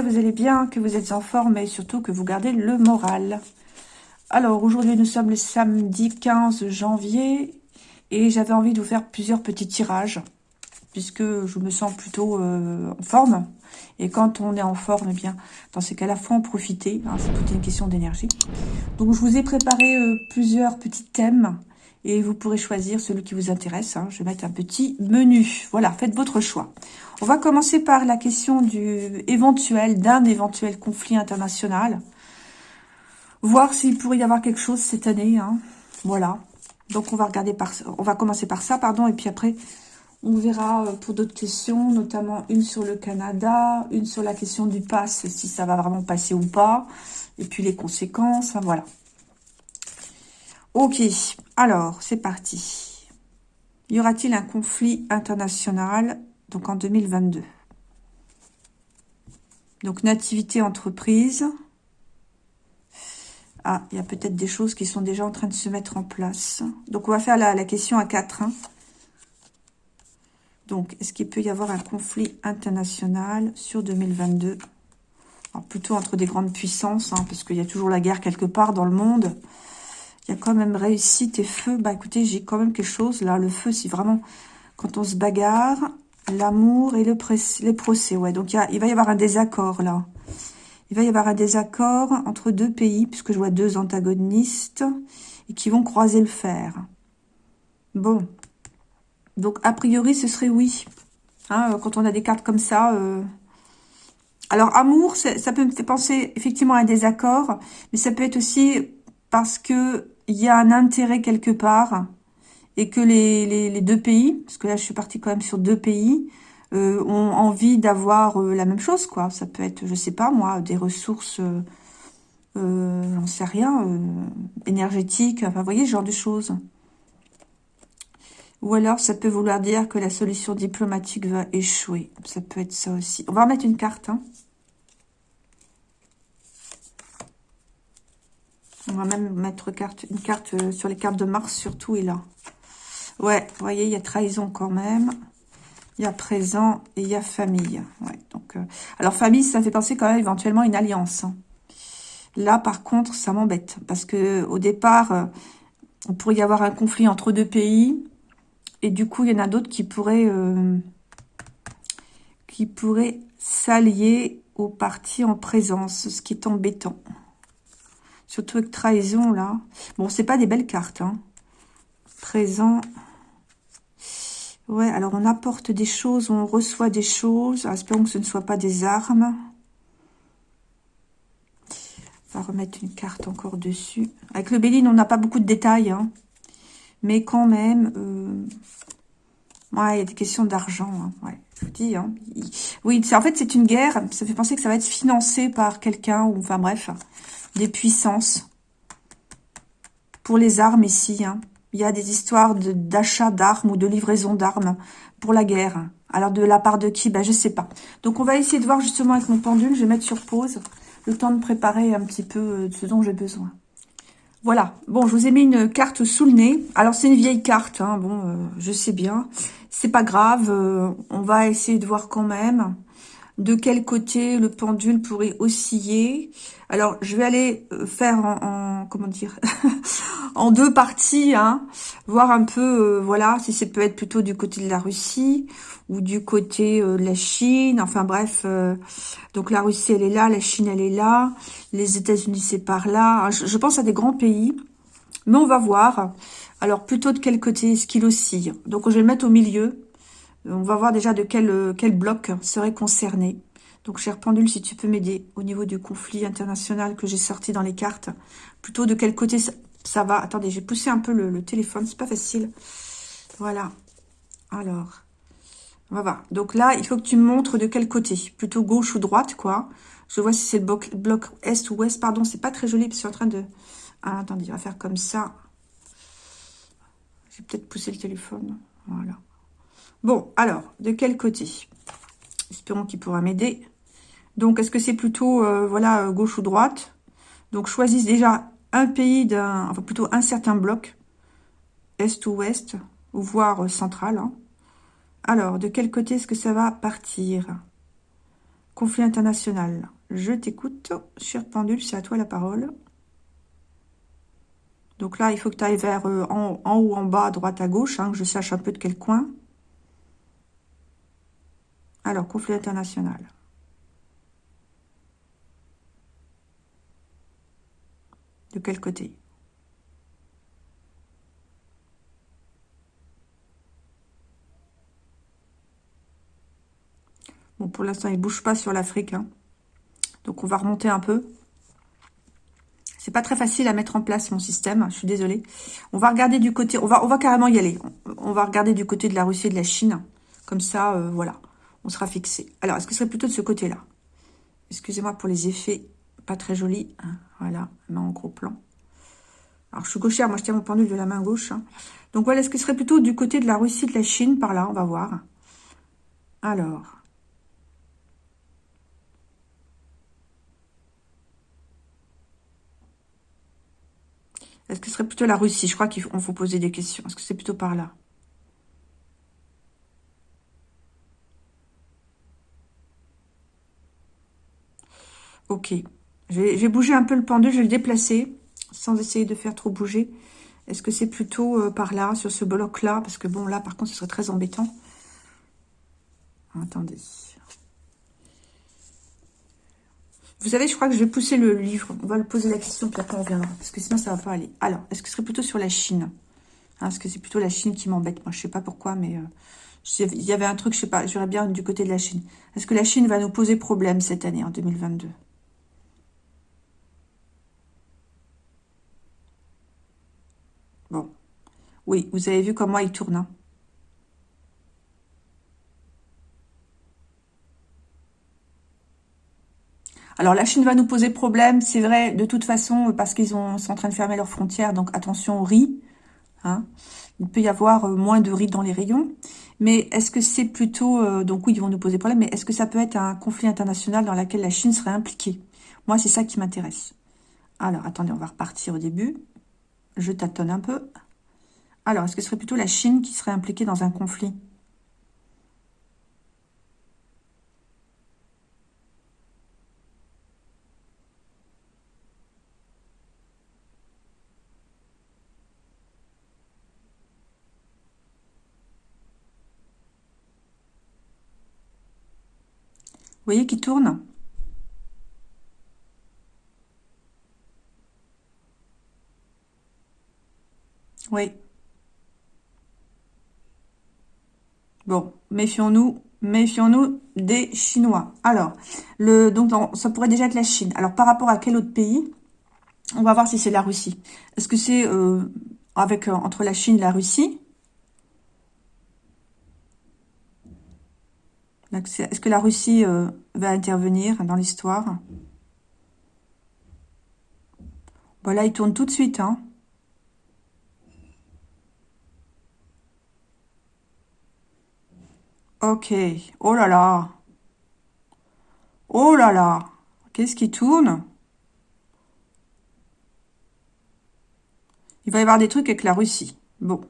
que vous allez bien, que vous êtes en forme et surtout que vous gardez le moral. Alors, aujourd'hui, nous sommes le samedi 15 janvier et j'avais envie de vous faire plusieurs petits tirages puisque je me sens plutôt euh, en forme. Et quand on est en forme, eh bien, dans ces cas-là, faut en profiter. Hein, c'est toute une question d'énergie. Donc, je vous ai préparé euh, plusieurs petits thèmes et vous pourrez choisir celui qui vous intéresse. Hein. Je vais mettre un petit menu. Voilà, faites votre choix. On va commencer par la question du éventuel, d'un éventuel conflit international. Voir s'il pourrait y avoir quelque chose cette année. Hein. Voilà. Donc on va regarder par, on va commencer par ça, pardon, et puis après on verra euh, pour d'autres questions, notamment une sur le Canada, une sur la question du pass, si ça va vraiment passer ou pas, et puis les conséquences, voilà. Ok, alors, c'est parti. Y aura-t-il un conflit international, donc en 2022 Donc, nativité entreprise. Ah, il y a peut-être des choses qui sont déjà en train de se mettre en place. Donc, on va faire la, question à 4. Hein. Donc, est-ce qu'il peut y avoir un conflit international sur 2022 Alors, plutôt entre des grandes puissances, hein, parce qu'il y a toujours la guerre quelque part dans le monde. Il y a quand même réussite et feu. Bah écoutez, j'ai quand même quelque chose là. Le feu, c'est vraiment quand on se bagarre, l'amour et le procès. Ouais, donc il, va y avoir un désaccord là. Il va y avoir un désaccord entre deux pays, puisque je vois deux antagonistes, et qui vont croiser le fer. Bon. Donc, a priori, ce serait oui. Hein, quand on a des cartes comme ça... Euh. Alors, amour, ça peut me faire penser effectivement à un désaccord, mais ça peut être aussi parce que il y a un intérêt quelque part et que les, deux pays, parce que là je suis partie quand même sur deux pays, euh, ont envie d'avoir euh, la même chose, quoi. Ça peut être, je sais pas moi, des ressources, euh, j'en sais rien, énergétiques, enfin vous voyez, ce genre de choses. Ou alors ça peut vouloir dire que la solution diplomatique va échouer. Ça peut être ça aussi. On va remettre une carte, hein. On va même mettre une carte sur les cartes de Mars, surtout, et là. Ouais, vous voyez, il y a trahison quand même. Il y a présent et il y a famille. Euh, alors, famille, ça fait penser quand même éventuellement une alliance. Hein. Là, par contre, ça m'embête. Parce que au départ, euh, pourrait y avoir un conflit entre deux pays. Et du coup, il y en a d'autres qui pourraient... qui pourraient s'allier aux parties en présence, ce qui est embêtant. Surtout avec trahison, là. Bon, c'est pas des belles cartes, hein. Présent. Ouais, alors on apporte des choses, on reçoit des choses. espérons que ce ne soit pas des armes. On va remettre une carte encore dessus. Avec le Béline, on n'a pas beaucoup de détails, hein. Mais quand même, euh... ouais, il y a des questions d'argent, hein. ouais, je vous dis, hein. Oui, en fait, c'est une guerre. Ça fait penser que ça va être financé par quelqu'un, ou enfin bref des puissances. Pour les armes ici. Il y a des histoires d'achat d'armes ou de livraison d'armes pour la guerre. Alors de la part de qui? Ben je sais pas. Donc on va essayer de voir justement avec mon pendule. Je vais mettre sur pause le temps de préparer un petit peu euh, ce dont j'ai besoin. Voilà. Bon, je vous ai mis une carte sous le nez. Alors c'est une vieille carte. Hein. Bon, euh, je sais bien. C'est pas grave. Euh, on va essayer de voir quand même de quel côté le pendule pourrait osciller. Alors, je vais aller euh, faire en, comment dire, en deux parties, hein, voir un peu, euh, voilà, si ça peut être plutôt du côté de la Russie ou du côté euh, de la Chine. Enfin bref, donc la Russie, elle est là, la Chine, elle est là, les États-Unis, c'est par là. Je, je, pense à des grands pays, mais on va voir. Alors, plutôt de quel côté est-ce qu'il oscille? Donc, je vais le mettre au milieu. On va voir déjà de quel, euh, quel bloc serait concerné. Donc, cher pendule, si tu peux m'aider au niveau du conflit international que j'ai sorti dans les cartes. Plutôt de quel côté ça, va? Attendez, j'ai poussé un peu le, téléphone, c'est pas facile. Voilà. Alors, on va voir. Donc là, il faut que tu me montres de quel côté. Plutôt gauche ou droite, quoi. Je vois si c'est le bloc, est ou ouest. Pardon, c'est pas très joli, parce je suis en train de... Ah, attendez, on va faire comme ça. J'ai peut-être poussé le téléphone. Voilà. Bon, alors, de quel côté? Espérons qu'il pourra m'aider. Donc, est-ce que c'est plutôt, euh, voilà, euh, gauche ou droite? Donc, choisissez déjà un pays d'un, enfin plutôt un certain bloc, est ou ouest, ou voire euh, central. Hein. Alors, de quel côté est-ce que ça va partir? Conflit international. Je t'écoute. Cher pendule, c'est à toi la parole. Donc là, il faut que tu ailles vers en, haut, en bas, droite, à gauche, hein, que je sache un peu de quel coin. Alors, conflit international. De quel côté? Bon, pour l'instant, il ne bouge pas sur l'Afrique. Hein. Donc, on va remonter un peu. C'est pas très facile à mettre en place mon système, je suis désolée. On va regarder du côté, on va, carrément y aller. On va regarder du côté de la Russie et de la Chine. Comme ça, euh, voilà, on sera fixé. Alors, est-ce que ce serait plutôt de ce côté-là? Excusez-moi pour les effets pas très jolis. Hein. Voilà, main en gros plan. Alors, je suis gauchère, moi je tiens mon pendule de la main gauche. Hein. Donc voilà, est-ce que ce serait plutôt du côté de la Russie, de la Chine, par là On va voir. Alors, Est-ce que ce serait plutôt la Russie? Je crois qu'il faut, poser des questions. Est-ce que c'est plutôt par là? Ok. Je vais, bouger un peu le pendule, je vais le déplacer, sans essayer de faire trop bouger. Est-ce que c'est plutôt euh, par là, sur ce bloc-là? Parce que bon, là, par contre, ce serait très embêtant. Attendez. Vous savez, je crois que je vais pousser le livre. On va le poser la question, puis après on verra. Parce que sinon, ça va pas aller. Alors, est-ce que ce serait plutôt sur la Chine? Hein, Est-ce que c'est plutôt la Chine qui m'embête? Moi, je sais pas pourquoi, mais... Euh, il y avait un truc, je sais pas, j'aurais bien du côté de la Chine. Est-ce que la Chine va nous poser problème cette année, en 2022 Bon. Oui, vous avez vu comment il tourne, hein Alors la Chine va nous poser problème, c'est vrai, de toute façon, parce qu'ils sont en train de fermer leurs frontières, donc attention au riz. Hein. Il peut y avoir euh, moins de riz dans les rayons. Mais est-ce que c'est plutôt... Euh, donc oui, ils vont nous poser problème, mais est-ce que ça peut être un conflit international dans lequel la Chine serait impliquée? Moi, c'est ça qui m'intéresse. Alors, attendez, on va repartir au début. Je tâtonne un peu. Alors, est-ce que ce serait plutôt la Chine qui serait impliquée dans un conflit? Vous voyez qu'il tourne? Oui. Bon, méfions-nous, méfions-nous des Chinois. Alors, le, donc ça pourrait déjà être la Chine. Alors, par rapport à quel autre pays On va voir si c'est la Russie. Est-ce que c'est euh, avec euh, entre la Chine et la Russie? Est-ce que la Russie euh, va intervenir dans l'histoire? Voilà, il tourne tout de suite. Hein. Ok. Oh là là. Oh là là. Qu'est-ce qui tourne? Il va y avoir des trucs avec la Russie. Bon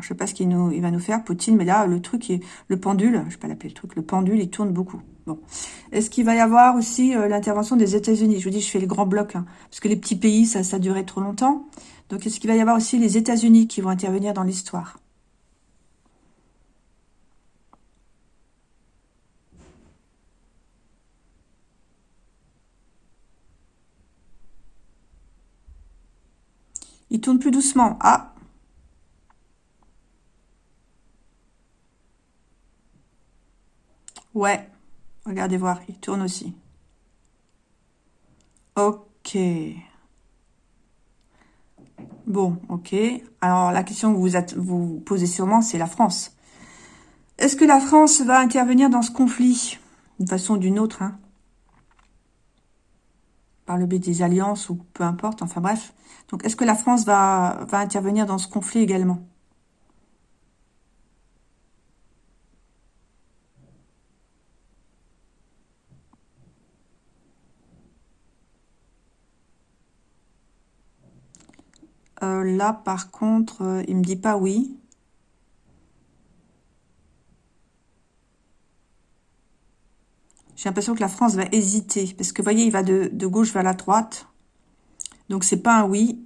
je sais pas ce qu'il va nous faire, Poutine, mais là, le truc, est, le pendule, je sais pas l'appeler le truc, le pendule, il tourne beaucoup. Bon. Est-ce qu'il va y avoir aussi euh, l'intervention des États-Unis? Je vous dis, je fais les grands blocs, hein, parce que les petits pays, ça, ça durait trop longtemps. Donc, est-ce qu'il va y avoir aussi les États-Unis qui vont intervenir dans l'histoire Il tourne plus doucement. Ah, Ouais. Regardez voir, il tourne aussi. Ok. Bon, ok. Alors, la question que vous vous posez sûrement, c'est la France. Est-ce que la France va intervenir dans ce conflit? D'une façon ou d'une autre, hein Par le biais des alliances ou peu importe, enfin bref. Donc, est-ce que la France va, intervenir dans ce conflit également? Euh, là, par contre, euh, il me dit pas oui. J'ai l'impression que la France va hésiter. Parce que, vous voyez, il va de, gauche vers la droite. Donc, c'est pas un oui.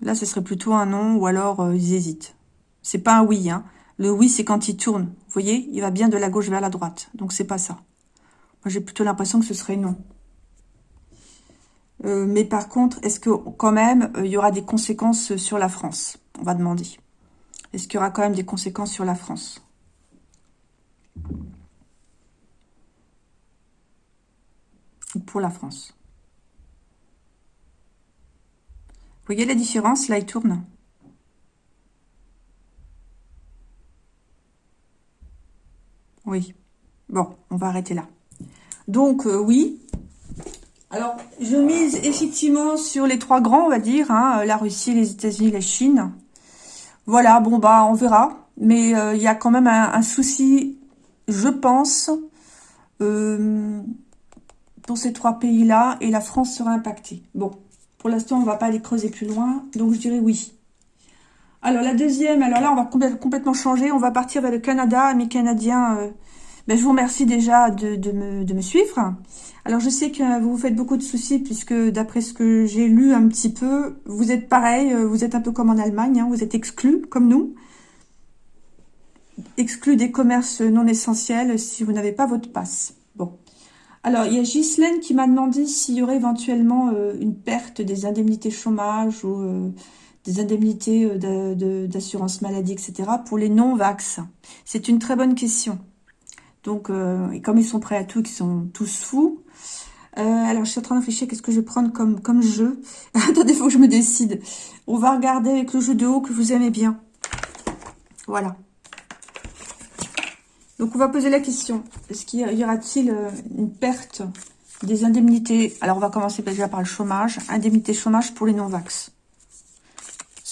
Là, ce serait plutôt un non ou alors euh, ils hésitent. C'est pas un oui. Hein. Le oui, c'est quand il tourne. Vous voyez, il va bien de la gauche vers la droite. Donc, c'est pas ça. Moi, j'ai plutôt l'impression que ce serait non. Euh, mais par contre, est-ce que quand même, euh, il y aura des conséquences sur la France? On va demander. Est-ce qu'il y aura quand même des conséquences sur la France? Pour la France? Vous voyez la différence? Là, il tourne. Oui. Bon, on va arrêter là. Donc, euh, oui. Alors, je mise effectivement sur les trois grands, on va dire. Hein, la Russie, les États-Unis, la Chine. Voilà, bon, bah, on verra. Mais euh, il y a quand même un, souci, je pense, euh, pour ces trois pays-là. Et la France sera impactée. Bon, pour l'instant, on ne va pas aller creuser plus loin. Donc, je dirais oui. Alors, la deuxième, alors là, on va complètement changer. On va partir vers le Canada. Mes Canadiens, euh, je vous remercie déjà de, me, suivre. Alors, je sais que vous vous faites beaucoup de soucis puisque, d'après ce que j'ai lu un petit peu, vous êtes pareil. Euh, vous êtes un peu comme en Allemagne. Hein, vous êtes exclus, comme nous. Exclus des commerces non essentiels si vous n'avez pas votre passe. Bon. Alors, il y a Ghislaine qui m'a demandé s'il y aurait éventuellement euh, une perte des indemnités chômage ou euh, des indemnités d'assurance maladie, etc. pour les non-vax. C'est une très bonne question. Donc, et comme ils sont prêts à tout, qu'ils sont tous fous. alors, je suis en train de qu'est-ce que je vais prendre comme, comme jeu? Attendez, il faut que je me décide. On va regarder avec le jeu de haut que vous aimez bien. Voilà. Donc, on va poser la question. Est-ce qu'il y aura-t-il euh, une perte des indemnités? Alors, on va commencer déjà par le chômage. Indemnité chômage pour les non-vax.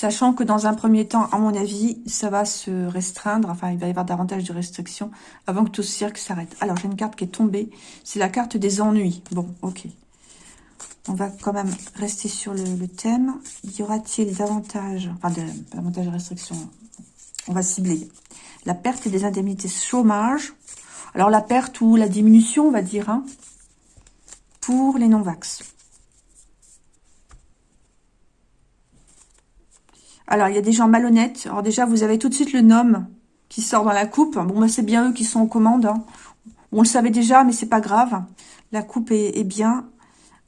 Sachant que dans un premier temps, à mon avis, ça va se restreindre. Enfin, il va y avoir davantage de restrictions avant que tout ce cirque s'arrête. Alors, j'ai une carte qui est tombée. C'est la carte des ennuis. Bon, ok. On va quand même rester sur le, thème. Y aura-t-il davantage... Enfin, davantage de restrictions? On va cibler la perte des indemnités chômage. Alors la perte ou la diminution, on va dire, hein, pour les non-vax. Alors, il y a des gens malhonnêtes. Alors déjà, vous avez tout de suite le nom qui sort dans la coupe. Bon, bah, c'est bien eux qui sont aux commandes. Hein. On le savait déjà, mais c'est pas grave. La coupe est, bien.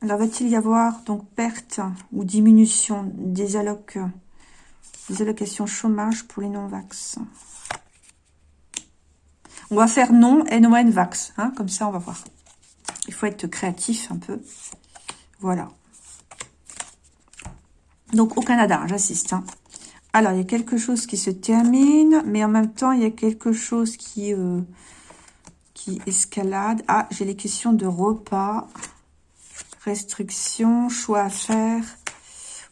Alors, va-t-il y avoir donc perte ou diminution des allocations chômage pour les non-vax? On va faire non, N-O-N, Vax. Hein, comme ça, on va voir. Il faut être créatif un peu. Voilà. Donc, au Canada, j'assiste. Hein. Alors, il y a quelque chose qui se termine, mais en même temps, il y a quelque chose qui, euh, qui escalade. Ah, j'ai les questions de repas, restrictions, choix à faire.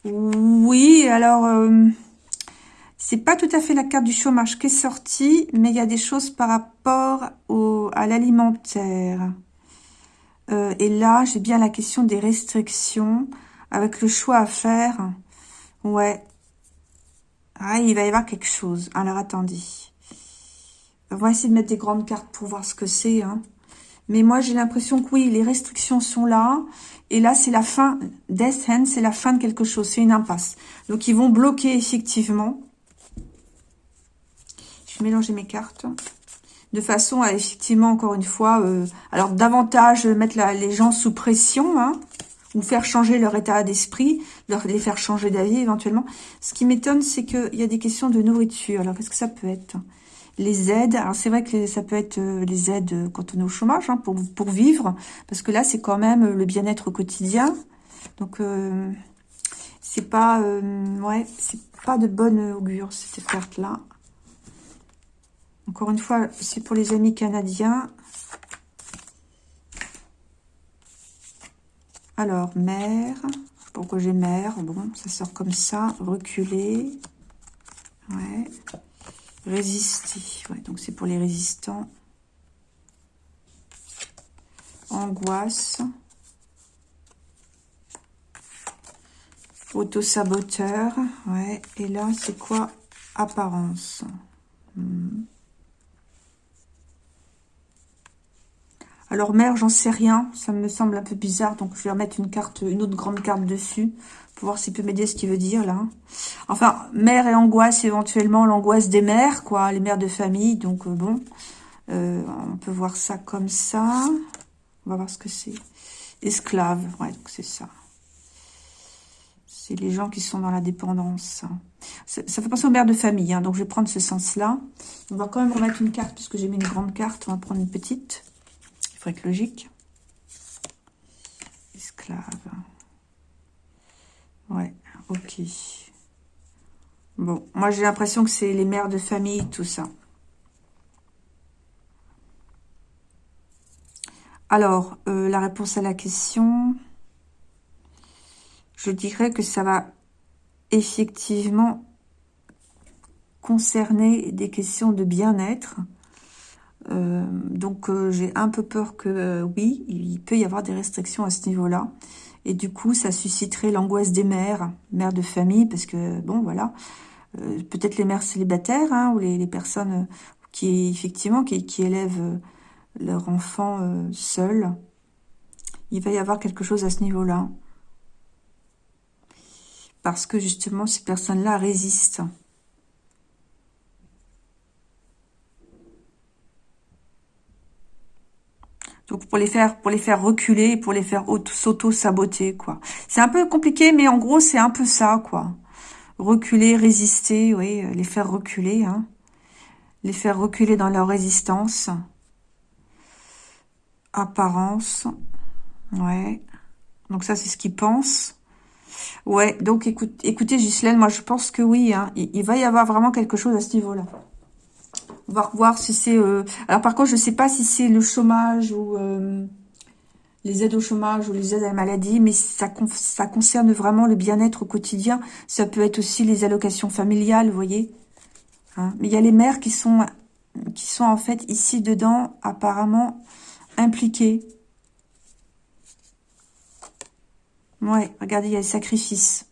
Oui, alors... Euh, c'est pas tout à fait la carte du chômage qui est sortie, mais il y a des choses par rapport au, à l'alimentaire. Euh, et là, j'ai bien la question des restrictions, avec le choix à faire. Ouais. Ah, il va y avoir quelque chose. Alors, attendez. On va essayer de mettre des grandes cartes pour voir ce que c'est. Hein. Mais moi, j'ai l'impression que oui, les restrictions sont là. Et là, c'est la fin. Death Hand, c'est la fin de quelque chose. C'est une impasse. Donc, ils vont bloquer effectivement mélanger mes cartes de façon à effectivement, encore une fois, euh, alors davantage mettre les gens sous pression, hein, ou faire changer leur état d'esprit, leur les faire changer d'avis éventuellement. Ce qui m'étonne, c'est qu'il y a des questions de nourriture. Alors, qu'est-ce que ça peut être? Les aides, alors c'est vrai que ça peut être euh, les aides quand on est au chômage, hein, pour, pour vivre, parce que là, c'est quand même le bien-être quotidien. Donc, euh, c'est pas, ouais, c'est pas de bonne augure, cette carte-là. Encore une fois, c'est pour les amis canadiens. Alors, mère. Pourquoi j'ai mère? Bon, ça sort comme ça. Reculer. Ouais. Résister. Ouais, donc c'est pour les résistants. Angoisse. Auto-saboteur, ouais. Et là, c'est quoi? Apparence. Hmm. Alors, mère, j'en sais rien. Ça me semble un peu bizarre. Donc, je vais remettre une carte, une autre grande carte dessus. Pour voir s'il peut m'aider ce qu'il veut dire, là. Enfin, mère et angoisse, éventuellement, l'angoisse des mères, quoi. Les mères de famille. Donc, euh, bon. Euh, on peut voir ça comme ça. On va voir ce que c'est. Esclave. Ouais, donc c'est ça. C'est les gens qui sont dans la dépendance. Ça, fait penser aux mères de famille. Hein. donc, je vais prendre ce sens-là. On va quand même remettre une carte, puisque j'ai mis une grande carte. On va prendre une petite. Il faut être logique. Esclave. Ouais, ok. Bon, moi j'ai l'impression que c'est les mères de famille, tout ça. Alors, euh, la réponse à la question, je dirais que ça va effectivement concerner des questions de bien-être. Euh, donc, euh, j'ai un peu peur que, oui, il peut y avoir des restrictions à ce niveau-là. Et du coup, ça susciterait l'angoisse des mères, mères de famille, parce que, bon, voilà, peut-être les mères célibataires, hein, ou les, personnes qui, effectivement, qui, élèvent leur enfant euh, seul. Il va y avoir quelque chose à ce niveau-là. Parce que justement, ces personnes-là résistent. Donc pour les faire pour les faire reculer, pour les faire s'auto-saboter, quoi. C'est un peu compliqué, mais en gros, c'est un peu ça, quoi. Reculer, résister, oui, les faire reculer, hein. Les faire reculer dans leur résistance. Apparence. Ouais. Donc ça, c'est ce qu'il pense. Ouais, donc écoute, écoutez, Ghislaine, moi je pense que oui, hein, il, va y avoir vraiment quelque chose à ce niveau-là. On va si c'est... Euh, alors par contre, je ne sais pas si c'est le chômage ou euh, les aides au chômage ou les aides à la maladie, mais ça, ça concerne vraiment le bien-être au quotidien. Ça peut être aussi les allocations familiales, vous voyez. Hein. mais il y a les mères qui sont, qui sont en fait ici dedans, apparemment impliqué. Ouais, regardez, il y a le sacrifice.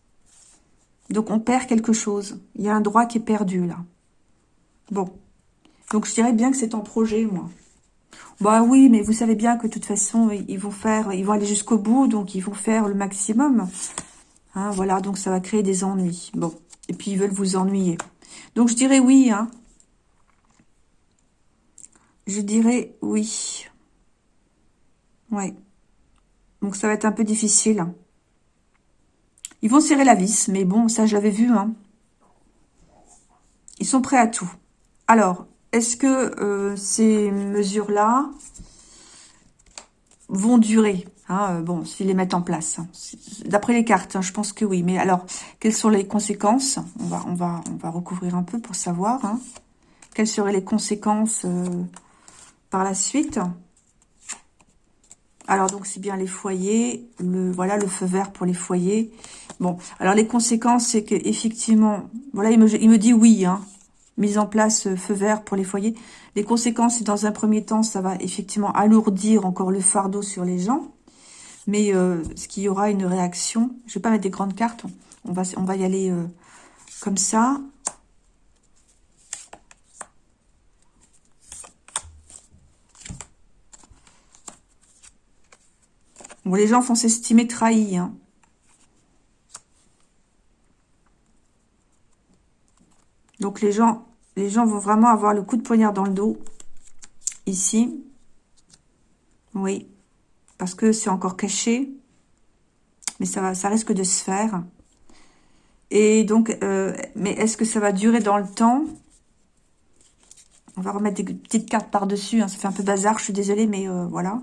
Donc, on perd quelque chose. Il y a un droit qui est perdu, là. Bon. Donc, je dirais bien que c'est en projet, moi. Bah oui, mais vous savez bien que de toute façon, ils vont faire, ils vont aller jusqu'au bout, donc ils vont faire le maximum. Hein, voilà, donc ça va créer des ennuis. Bon. Et puis, ils veulent vous ennuyer. Donc, je dirais oui, hein. Je dirais oui. Ouais. Donc ça va être un peu difficile. Ils vont serrer la vis, mais bon, ça j'avais vu. Hein. Ils sont prêts à tout. Alors, est-ce que euh, ces mesures-là vont durer hein, euh, Bon, s'ils les mettent en place. Hein? D'après les cartes, hein, je pense que oui. Mais alors, quelles sont les conséquences? On va, recouvrir un peu pour savoir. Quelles seraient les conséquences euh, par la suite? Alors, donc, c'est bien les foyers. Voilà, le feu vert pour les foyers. Bon, alors les conséquences, c'est que effectivement, voilà, il me, dit oui, mise en place euh, feu vert pour les foyers. Les conséquences, dans un premier temps, ça va effectivement alourdir encore le fardeau sur les gens. Mais euh, ce qu'il y aura une réaction, je vais pas mettre des grandes cartes, on va, y aller euh, comme ça. les gens font s'estimer trahis. Hein. Donc les gens, les gens vont vraiment avoir le coup de poignard dans le dos. Ici. Oui. Parce que c'est encore caché. Mais ça, va, ça risque de se faire. Et donc, euh, mais est-ce que ça va durer dans le temps? On va remettre des petites cartes par-dessus. Hein. Ça fait un peu bazar, je suis désolée, mais euh, voilà.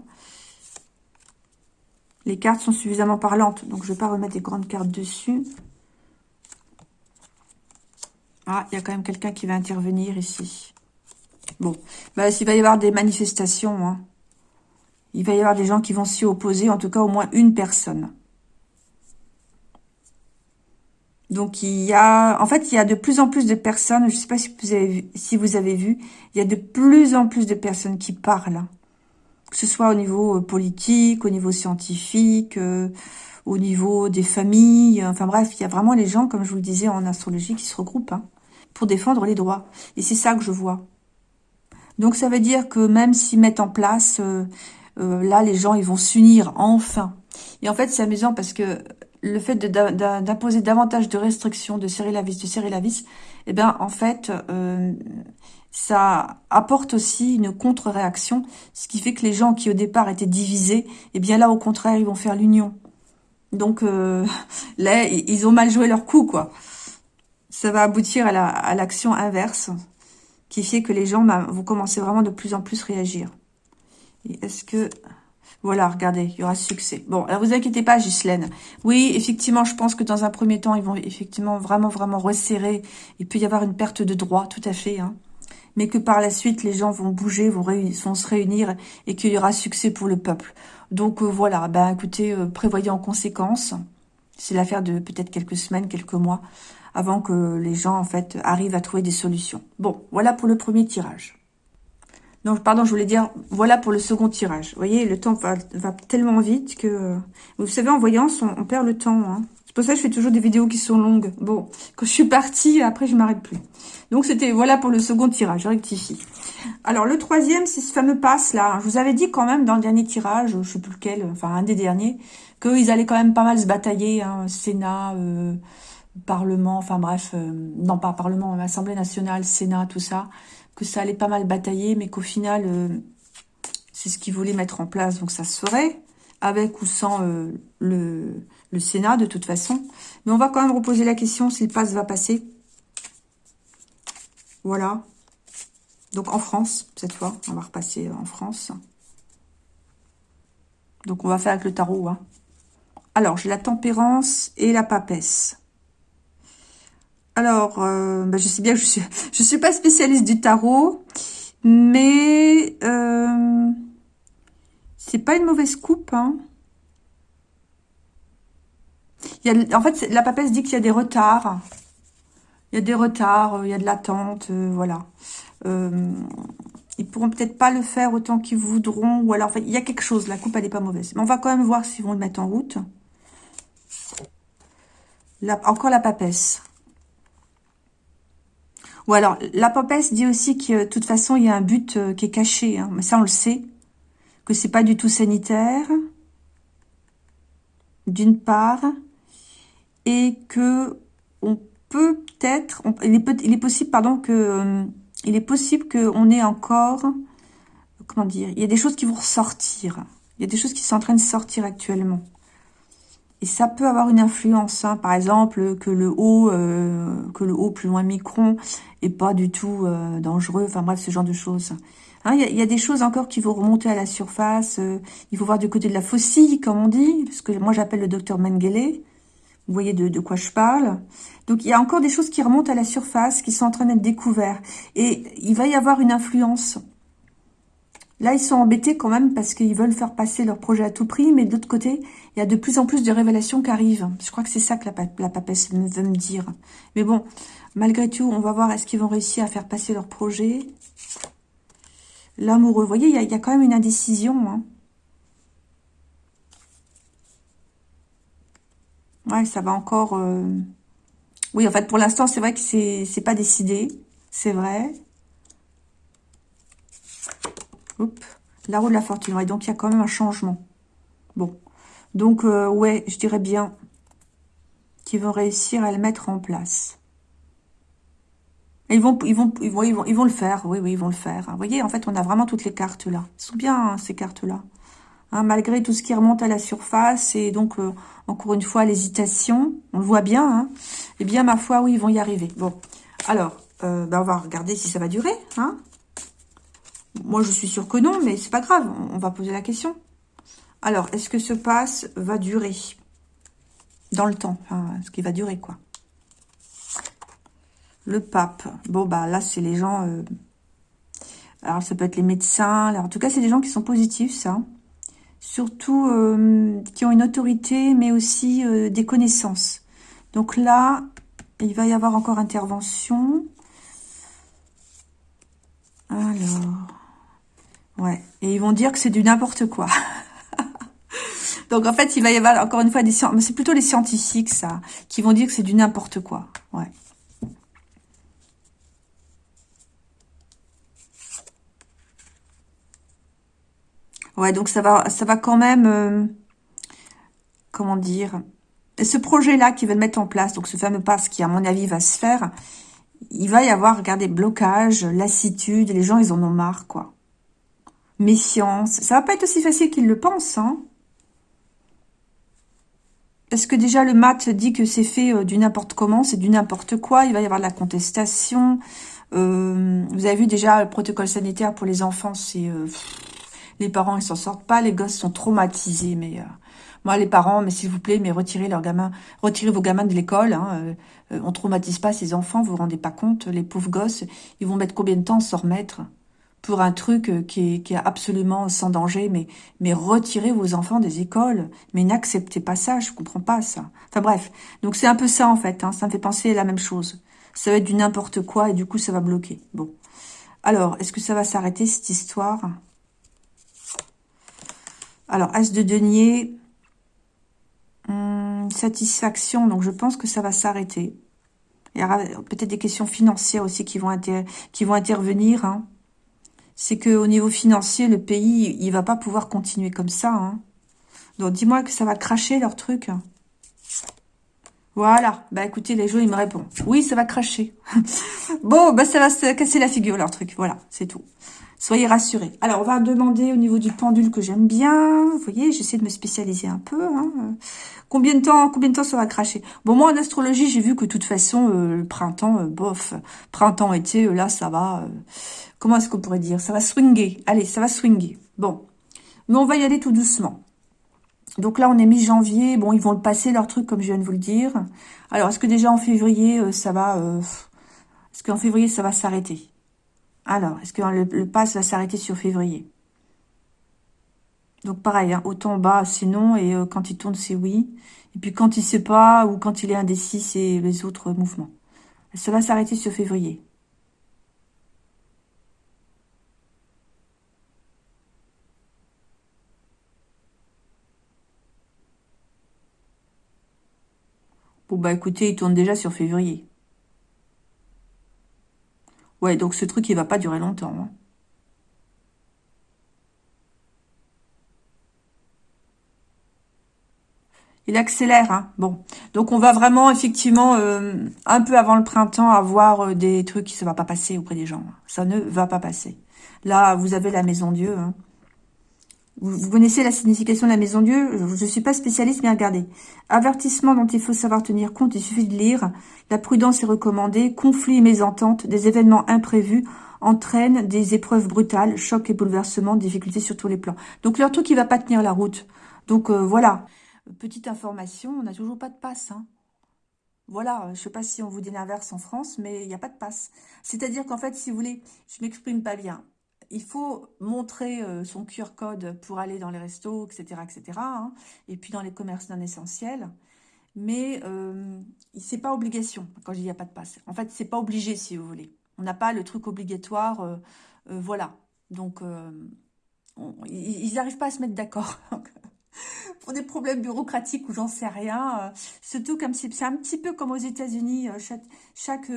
Les cartes sont suffisamment parlantes, donc je ne vais pas remettre des grandes cartes dessus. Ah, il y a quand même quelqu'un qui va intervenir ici. Bon, bah, il va y avoir des manifestations. Hein. Il va y avoir des gens qui vont s'y opposer, en tout cas au moins une personne. Donc, il y a... En fait, il y a de plus en plus de personnes, je ne sais pas si vous, avez vu, si vous avez vu, il y a de plus en plus de personnes qui parlent que ce soit au niveau politique, au niveau scientifique, au niveau des familles. Enfin bref, il y a vraiment les gens, comme je vous le disais en astrologie, qui se regroupent hein, pour défendre les droits. Et c'est ça que je vois. Donc ça veut dire que même s'ils mettent en place, euh, euh, là les gens ils vont s'unir enfin. Et en fait c'est amusant parce que le fait d'imposer davantage de restrictions, de serrer la vis, de serrer la vis, eh bien en fait euh, ça apporte aussi une contre-réaction, ce qui fait que les gens qui au départ étaient divisés, eh bien là au contraire ils vont faire l'union. Donc là ils ont mal joué leur coup quoi. Ça va aboutir à l'action inverse qui fait que les gens bah, vont commencer vraiment de plus en plus réagir. Et est-ce que... Voilà, regardez, il y aura succès. Bon, alors vous inquiétez pas, Ghislaine. Oui, effectivement, je pense que dans un premier temps, ils vont effectivement vraiment, vraiment resserrer. Il peut y avoir une perte de droit, tout à fait. Hein. Mais que par la suite, les gens vont bouger, vont, se réunir et qu'il y aura succès pour le peuple. Donc euh, voilà, ben écoutez, euh, prévoyez en conséquence. C'est l'affaire de peut-être quelques semaines, quelques mois avant que les gens, en fait, arrivent à trouver des solutions. Bon, voilà pour le premier tirage. Non, pardon, je voulais dire, voilà pour le second tirage. Vous voyez, le temps va, tellement vite que... Vous savez, en voyance, on, perd le temps. Hein. C'est pour ça que je fais toujours des vidéos qui sont longues. Bon, quand je suis partie, après, je m'arrête plus. Donc, c'était, voilà pour le second tirage, je rectifie. Alors, le troisième, c'est ce fameux passe-là. Je vous avais dit quand même dans le dernier tirage, je sais plus lequel, enfin, un des derniers, qu'ils allaient quand même pas mal se batailler, hein, Sénat... Euh, Parlement, enfin bref, euh, non pas Parlement, Assemblée nationale, Sénat, tout ça, que ça allait pas mal batailler, mais qu'au final, euh, c'est ce qu'ils voulaient mettre en place, donc ça se ferait, avec ou sans euh, le, Sénat, de toute façon. Mais on va quand même reposer la question si le passe va passer. Voilà. Donc en France, cette fois, on va repasser en France. Donc on va faire avec le tarot. Hein. Alors, j'ai la tempérance et la papesse. Alors, euh, bah, je sais bien que je suis, suis pas spécialiste du tarot, mais euh, c'est pas une mauvaise coupe. Hein. En fait, la papesse dit qu'il y a des retards. Il y a des retards, euh, il y a de l'attente, euh, voilà. Ils pourront peut-être pas le faire autant qu'ils voudront, ou alors, il y a quelque chose, la coupe, elle n'est pas mauvaise. Mais on va quand même voir s'ils vont le mettre en route. encore la papesse. Ou alors, la papesse dit aussi que de toute façon, il y a un but euh, qui est caché. Hein. Mais ça, on le sait. Que c'est pas du tout sanitaire. D'une part. Et que on peut peut-être... Il, est possible, pardon, que... Euh, il est possible qu'on ait encore... Comment dire Il y a des choses qui vont ressortir. Il y a des choses qui sont en train de sortir actuellement. Et ça peut avoir une influence, hein. par exemple, que le haut, euh, que le haut plus loin micron est pas du tout euh, dangereux, enfin bref, ce genre de choses. Hein, il y, a, des choses encore qui vont remonter à la surface, euh, il faut voir du côté de la faucille, comme on dit, parce que moi j'appelle le docteur Mengele, vous voyez de, de, quoi je parle. Donc il y a encore des choses qui remontent à la surface, qui sont en train d'être découvertes. Et il va y avoir une influence Là, ils sont embêtés quand même parce qu'ils veulent faire passer leur projet à tout prix, mais de l'autre côté, il y a de plus en plus de révélations qui arrivent. Je crois que c'est ça que la, papesse veut me dire. Mais bon, malgré tout, on va voir est-ce qu'ils vont réussir à faire passer leur projet? L'amoureux, vous voyez, il y, a, quand même une indécision. Hein. Ouais, ça va encore... Euh, oui, en fait, pour l'instant, c'est vrai que c'est pas décidé. C'est vrai. La roue de la fortune. Et donc, il y a quand même un changement. Bon. Donc, euh, ouais, je dirais bien qu'ils vont réussir à le mettre en place. ils vont, ils vont, ils vont, ils vont, le faire. Oui, oui, ils vont le faire. Vous voyez, en fait, on a vraiment toutes les cartes là. Elles sont bien, hein, ces cartes-là. Hein, malgré tout ce qui remonte à la surface et donc, euh, encore une fois, l'hésitation, on le voit bien. Hein, eh bien, ma foi, oui, ils vont y arriver. Bon, alors, euh, ben, on va regarder si ça va durer. Hein moi, je suis sûre que non, mais c'est pas grave. On va poser la question. Alors, est-ce que ce passe va durer dans le temps Est-ce qu'il va durer, quoi? Le pape. Bon, bah là, c'est les gens... Euh, alors, ça peut être les médecins. En tout cas, c'est des gens qui sont positifs, ça. Surtout euh, qui ont une autorité, mais aussi euh, des connaissances. Donc là, il va y avoir encore intervention. Alors... Ouais. Et ils vont dire que c'est du n'importe quoi. Donc, en fait, il va y avoir, encore une fois, des c'est plutôt les scientifiques, ça, qui vont dire que c'est du n'importe quoi. Ouais. Ouais, donc ça va, ça va quand même, euh, comment dire, ce projet-là qui veulent mettre en place, donc ce fameux pass qui, à mon avis, va se faire, il va y avoir, regardez, blocage, lassitude, les gens, ils en ont marre, quoi. Méfiance. Ça va pas être aussi facile qu'ils le pensent, hein. Parce que déjà, le mat dit que c'est fait euh, du n'importe comment, c'est du n'importe quoi, il va y avoir de la contestation. Euh, vous avez vu déjà, le protocole sanitaire pour les enfants, c'est... Euh, les parents, ils s'en sortent pas, les gosses sont traumatisés, mais... Moi, les parents, mais s'il vous plaît, mais retirez leurs gamins, retirez vos gamins de l'école. Hein, euh, on traumatise pas ces enfants, vous vous rendez pas compte. Les pauvres gosses, ils vont mettre combien de temps à s'en remettre? Pour un truc euh, qui est, qui est absolument sans danger. Mais, mais retirez vos enfants des écoles. Mais n'acceptez pas ça, je comprends pas ça. Enfin bref, donc c'est un peu ça en fait. Hein, ça me fait penser la même chose. Ça va être du n'importe quoi et du coup ça va bloquer. Bon. Alors, est-ce que ça va s'arrêter cette histoire? Alors, As de denier, Hum, satisfaction, donc je pense que ça va s'arrêter. Il y aura peut-être des questions financières aussi qui vont, qui vont intervenir. Hein. C'est que au niveau financier, le pays, il va pas pouvoir continuer comme ça. Hein. Donc dis-moi que ça va cracher leur truc. Voilà. Bah écoutez, les gens, ils me répondent. Oui, ça va cracher. bon, bah ça va se casser la figure, leur truc. Voilà, c'est tout. Soyez rassurés. Alors, on va demander au niveau du pendule que j'aime bien. Vous voyez, j'essaie de me spécialiser un peu. Hein. Combien de temps combien de temps ça va cracher? Bon, moi, en astrologie, j'ai vu que de toute façon, euh, le printemps, euh, bof, printemps-été, euh, là, ça va... comment est-ce qu'on pourrait dire? Ça va swinger. Allez, ça va swinger. Bon. Mais on va y aller tout doucement. Donc là, on est mi-janvier. Bon, ils vont le passer, leur truc, comme je viens de vous le dire. Alors, est-ce que déjà en février, ça va... est-ce qu'en février, ça va s'arrêter? Alors, est-ce que le, le pass va s'arrêter sur février? Donc pareil, hein, autant bas c'est non et euh, quand il tourne c'est oui. Et puis quand il sait pas ou quand il est indécis c'est les autres mouvements. Ça va s'arrêter sur février. Bah écoutez, il tourne déjà sur février. Ouais, donc ce truc, il va pas durer longtemps. Hein. Il accélère, hein. Bon. Donc, on va vraiment, effectivement, euh, un peu avant le printemps, avoir euh, des trucs qui ne va pas passer auprès des gens. Ça ne va pas passer. Là, vous avez la Maison Dieu, hein. Vous, connaissez la signification de la maison Dieu? Je ne suis pas spécialiste, mais regardez. Avertissement dont il faut savoir tenir compte, il suffit de lire. La prudence est recommandée. Conflits et mésententes, des événements imprévus entraînent des épreuves brutales, chocs et bouleversements, difficultés sur tous les plans. Donc leur truc, il va pas tenir la route. Donc euh, voilà. Petite information, on n'a toujours pas de passe. Hein. Voilà, je sais pas si on vous dit l'inverse en France, mais il n'y a pas de passe. C'est-à-dire qu'en fait, si vous voulez, je m'exprime pas bien il faut montrer euh, son QR code pour aller dans les restos, etc. etc. Hein, et puis dans les commerces non essentiels. Mais euh, c'est pas obligation quand il n'y a pas de passe. En fait, c'est pas obligé si vous voulez. On n'a pas le truc obligatoire. Euh, euh, voilà. Donc, ils n'arrivent pas à se mettre d'accord. pour des problèmes bureaucratiques ou j'en sais rien. surtout comme c'est un petit peu comme aux États-Unis, chaque, chaque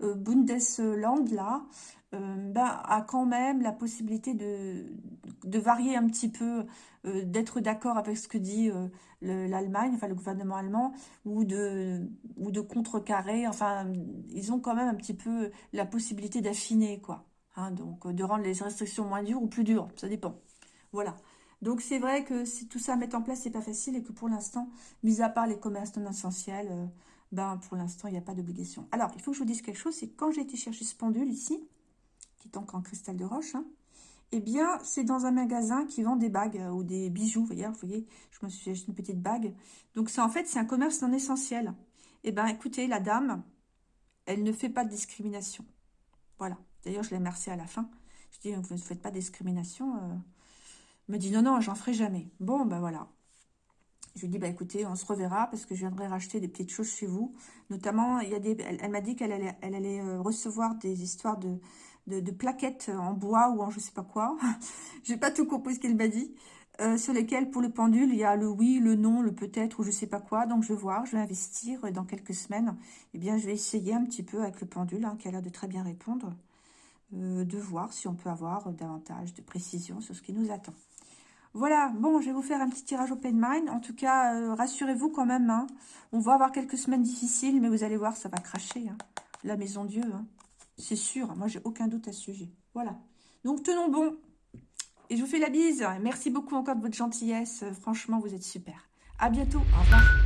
Bundesland là, euh, bah, a quand même la possibilité de, de varier un petit peu, euh, d'être d'accord avec ce que dit euh, l'Allemagne, enfin le gouvernement allemand, ou de, ou de contrecarrer. Enfin, ils ont quand même un petit peu la possibilité d'affiner, quoi. Hein, donc, de rendre les restrictions moins dures ou plus dures, ça dépend. Voilà. Donc, c'est vrai que si tout ça à mettre en place, c'est pas facile et que pour l'instant, mis à part les commerces non essentiels, ben, pour l'instant, il n'y a pas d'obligation. Alors, il faut que je vous dise quelque chose, c'est quand j'ai été chercher ce pendule ici, qui est donc en cristal de roche, hein, eh bien, c'est dans un magasin qui vend des bagues euh, ou des bijoux. Vous voyez, je me suis acheté une petite bague. Donc, c'est en fait, c'est un commerce non essentiel. Eh bien, écoutez, la dame, elle ne fait pas de discrimination. Voilà. D'ailleurs, je l'ai remercié à la fin. Je dis, vous ne faites pas de discrimination. Euh. Elle me dit, non, non, j'en ferai jamais. Bon, ben voilà. Je lui dis, bah écoutez, on se reverra parce que je viendrai racheter des petites choses chez vous. Notamment, il y a des, elle, m'a dit qu'elle allait, elle allait euh, recevoir des histoires de, de, plaquettes en bois ou en je sais pas quoi. J'ai pas tout compris ce qu'elle m'a dit. Euh, sur lesquels, pour le pendule, il y a le oui, le non, le peut-être ou je sais pas quoi. Donc, je vais voir, je vais investir dans quelques semaines. Eh bien, je vais essayer un petit peu avec le pendule, hein, qui a l'air de très bien répondre, euh, de voir si on peut avoir davantage de précision sur ce qui nous attend. Voilà, bon, je vais vous faire un petit tirage open mind. En tout cas, euh, rassurez-vous quand même. Hein. On va avoir quelques semaines difficiles, mais vous allez voir, ça va cracher. Hein. La maison Dieu. C'est sûr. Moi, j'ai aucun doute à ce sujet. Voilà. Donc, tenons bon. Et je vous fais la bise. Merci beaucoup encore de votre gentillesse. Franchement, vous êtes super. À bientôt. Au revoir.